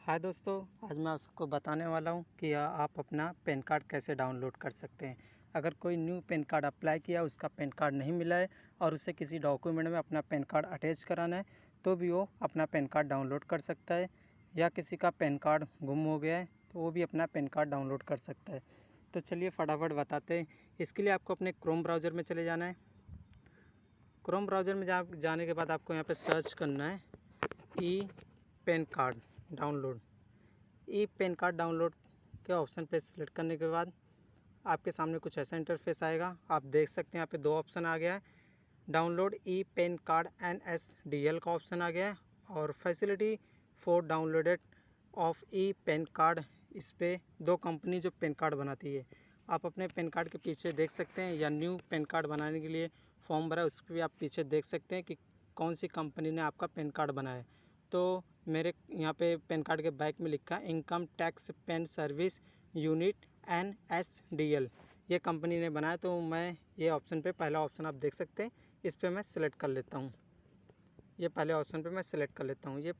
हाय दोस्तों, आज मैं आप सबको बताने वाला हूँ कि आप अपना पैन कार्ड कैसे डाउनलोड कर सकते हैं। अगर कोई न्यू पैन कार्ड अप्लाई किया, उसका पैन कार्ड नहीं मिला है और उसे किसी डॉक्यूमेंट में अपना पैन कार्ड अटैच कराना है तो भी वो अपना पैन कार्ड डाउनलोड कर सकता है। या किसी का पैन कार्ड गुम हो गया है तो वो भी अपना पैन कार्ड डाउनलोड कर सकता है। तो चलिए फटाफट बताते हैं। इसके लिए आपको अपने क्रोम ब्राउज़र में चले जाना है। क्रोम ब्राउज़र में जाने के बाद आपको यहाँ पर सर्च करना है e PAN card. Download. E PAN card download के ऑप्शन पे सिलेक्ट करने के बाद आपके सामने कुछ ऐसा इंटरफेस आएगा। आप देख सकते हैं यहाँ पे दो ऑप्शन आ गया है। Download e PAN card N S D L का ऑप्शन आ गया है और facility for downloaded of e PAN card, इस पर दो कंपनी जो पेन कार्ड बनाती है। आप अपने पेन कार्ड के पीछे देख सकते हैं या न्यू पेन कार्ड बनाने के लिए फॉर्म भरा उस पर भी आप पीछे देख सकते हैं कि कौन सी कंपनी ने आपका पेन कार्ड बनाया तो मेरे यहाँ पे पैन कार्ड के बैक में लिखा है, income tax PAN service unit N S D L. ये कंपनी ने बनाया तो मैं ये ऑप्शन पे पहला ऑप्शन आप देख सकते हैं, इस पर मैं सिलेक्ट कर लेता हूँ। ये पहले ऑप्शन पे मैं सिलेक्ट कर लेता हूँ। ये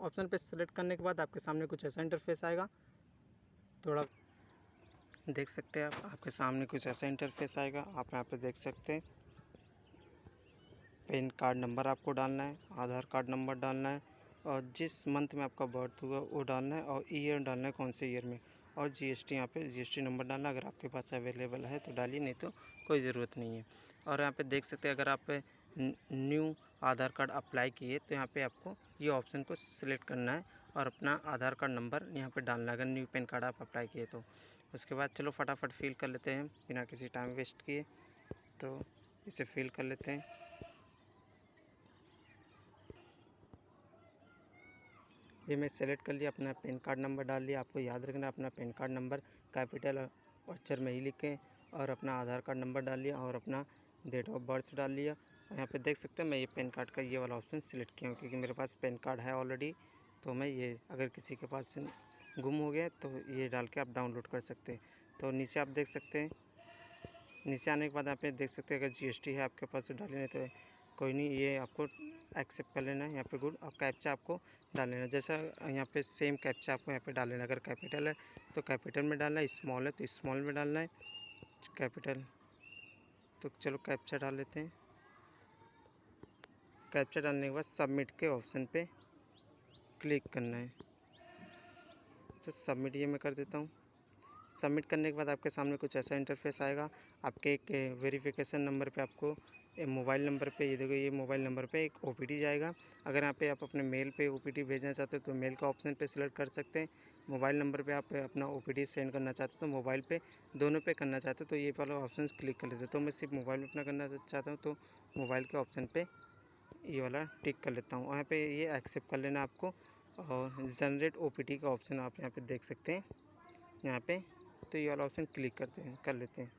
ऑप्शन पे सिलेक्ट करने के बाद आपके सामने कुछ ऐसा इंटरफेस आएगा। थोड़ा देख सकते हैं आप, आपके सामने कुछ ऐसा इंटरफेस आएगा। आप यहाँ पे देख सकते हैं, पैन कार्ड नंबर आपको डालना है, आधार कार्ड नंबर डालना है और जिस मंथ में आपका बर्थ हुआ, वो डालना है और ईयर डालना है कौन से ईयर में? और जीएसटी यहाँ पे जीएसटी नंबर डालना, अगर आपके पास अवेलेबल है तो डालिए, नहीं तो कोई ज़रूरत नहीं है। और यहाँ पे देख सकते हैं, अगर आप न्यू आधार कार्ड अप्लाई किए तो यहाँ पे आपको ये ऑप्शन को सिलेक्ट करना है और अपना आधार कार्ड नंबर यहाँ पे डालना है, अगर न्यू पैन कार्ड आप अप्लाई किए तो। उसके बाद चलो फटाफट फिल कर लेते हैं, बिना किसी टाइम वेस्ट किए तो इसे फिल कर लेते हैं। ये मैं सेलेक्ट कर लिया, अपना पैन कार्ड नंबर डाल लिया। आपको याद रखना, अपना पैन कार्ड नंबर कैपिटल अक्षर में ही लिखें और अपना आधार कार्ड नंबर डाल लिया और अपना डेट ऑफ़ बर्थ डाल लिया। और यहाँ पे देख सकते हैं, मैं ये पैन कार्ड का ये वाला ऑप्शन सिलेक्ट किया हूँ, क्योंकि मेरे पास पैन कार्ड है ऑलरेडी तो मैं ये, अगर किसी के पास गुम हो गया तो ये डाल के आप डाउनलोड कर सकते हैं। तो नीचे आप देख सकते हैं, नीचे आने के बाद आप देख सकते हैं, अगर जी है आपके पास तो डाली नहीं तो कोई नहीं, ये आपको एक्सेप्ट कर लेना है, यहाँ पे गुड, और कैप्चा आपको डाल लेना जैसा यहाँ पे सेम कैप्चा आपको यहाँ पे डाल लेना अगर कैपिटल है तो कैपिटल में डालना है, स्मॉल है तो स्मॉल में डालना है। कैपिटल तो चलो कैप्चा डाल लेते हैं। कैप्चा डालने के बाद सबमिट के ऑप्शन पे क्लिक करना है। तो सबमिट ये मैं कर देता हूँ। सबमिट करने के बाद आपके सामने कुछ ऐसा इंटरफेस आएगा। आपके एक वेरिफिकेशन नंबर पे आपको मोबाइल नंबर पे, ये देखो, ये मोबाइल नंबर पे एक ओ जाएगा। अगर यहाँ पे आप अपने मेल पे ओ भेजना चाहते हो तो मेल का ऑप्शन पे सिलेक्ट कर सकते हैं। मोबाइल नंबर पे आप अपना ओ सेंड करना चाहते हो तो मोबाइल पे, दोनों पे करना चाहते हो तो ये वाला ऑप्शन क्लिक कर लेते तो मैं सिर्फ़ मोबाइल में अपना करना चाहता हूँ तो मोबाइल के ऑप्शन पर ये वाला टिक कर लेता हूँ। यहाँ पर ये एक्सेप्ट कर लेना आपको, और जनरेट ओ का ऑप्शन आप यहाँ पर देख सकते हैं। यहाँ पर तो ये वाला ऑप्शन क्लिक करते हैं, कर लेते हैं।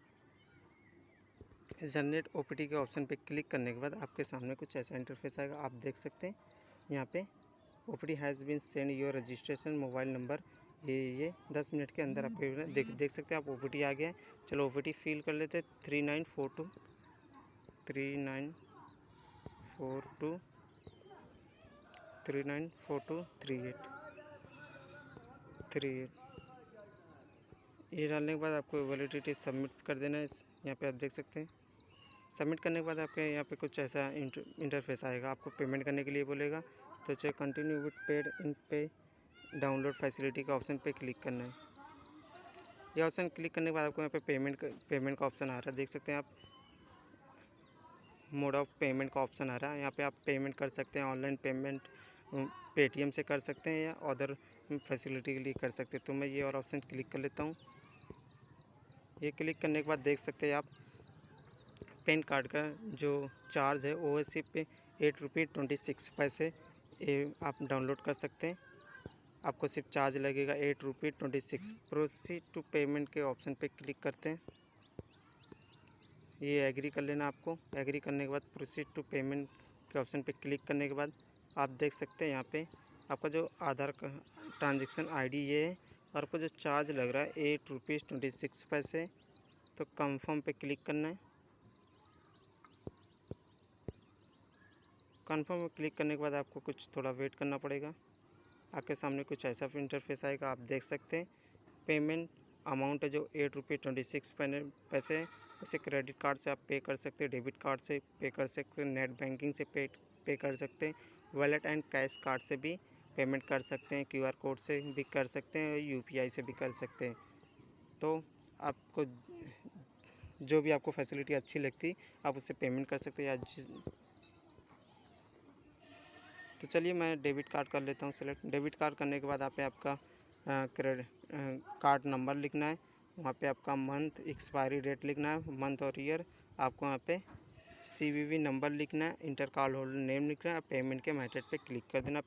जनरेट ओ के ऑप्शन पे क्लिक करने के बाद आपके सामने कुछ ऐसा इंटरफेस आएगा, आप देख सकते हैं। यहाँ पे O P has been send your registration mobile number, ये ये, दस मिनट के अंदर आपके देख देख सकते हैं। आप ओ आ गया है। चलो ओ फिल कर लेते हैं। Three nine four two, three nine four two, three nine four two, three eight three eight. ये डालने के बाद आपको वैलिडिटी सबमिट कर देना है यहाँ पे आप देख सकते हैं। सबमिट करने के बाद आपके यहाँ पे कुछ ऐसा इंटरफेस आएगा। आपको पेमेंट करने के लिए बोलेगा। तो चाहे continue with paid in pay download facility का ऑप्शन पे क्लिक करना है। ये ऑप्शन क्लिक करने के बाद आपको यहाँ पे पेमेंट पेमेंट का ऑप्शन आ रहा है। देख सकते हैं आप। मोड ऑफ़ पेमेंट का ऑप्शन आ रहा है। यहाँ पे आप पेमेंट कर सकते हैं। ऑनलाइन पेमेंट पेटीएम से कर सकते हैं या अदर फैसिलिटी के लिए कर सकते हैं। तो मैं ये और ऑप्शन क्लिक कर लेता हूँ। ये क्लिक करने के बाद देख सकते हैं आप, पेन कार्ड का जो चार्ज है एस पे एट रुपी ट्वेंटी सिक्स पैसे, ये आप डाउनलोड कर सकते हैं। आपको सिर्फ़ चार्ज लगेगा eight rupee twenty six. Proceed to payment के ऑप्शन पे क्लिक करते हैं। ये एग्री कर लेना आपको। एग्री करने के बाद प्रोसीड टू पेमेंट के ऑप्शन पे क्लिक करने के बाद आप देख सकते हैं यहाँ पे आपका जो आधार का ट्रांजेक्शन आईडी ये है और आपको जो चार्ज लग रहा है एट रुपीज़ ट्वेंटी सिक्स पैसे। तो कंफर्म पे क्लिक करना है। कंफर्म में क्लिक करने के बाद आपको कुछ थोड़ा वेट करना पड़ेगा। आपके सामने कुछ ऐसा इंटरफेस आएगा, आप देख सकते हैं। पेमेंट अमाउंट है जो एट रुपीज़ ट्वेंटी सिक्स पैसे उसे क्रेडिट कार्ड से आप पे कर सकते हैं डेबिट कार्ड से पे कर सकते हैं नेट बैंकिंग से पे पे कर सकते हैं वॉलेट एंड कैश कार्ड से भी। पेमेंट कर सकते हैं क्यूआर कोड से भी कर सकते हैं यूपीआई से भी कर सकते हैं। तो आपको जो भी आपको फैसिलिटी अच्छी लगती, आप उससे पेमेंट कर सकते हैं या जिस तो चलिए मैं डेबिट कार्ड कर लेता हूँ, सेलेक्ट। डेबिट कार्ड करने के बाद आप आपका क्रेडिट कार्ड नंबर लिखना है, वहाँ पे आपका मंथ, एक्सपायरी डेट लिखना है, मंथ और ईयर, आपको वहाँ पे सी नंबर लिखना है, इंटर कार्ड होल्डर नेम लिखना है पेमेंट के मेथड पे क्लिक कर देना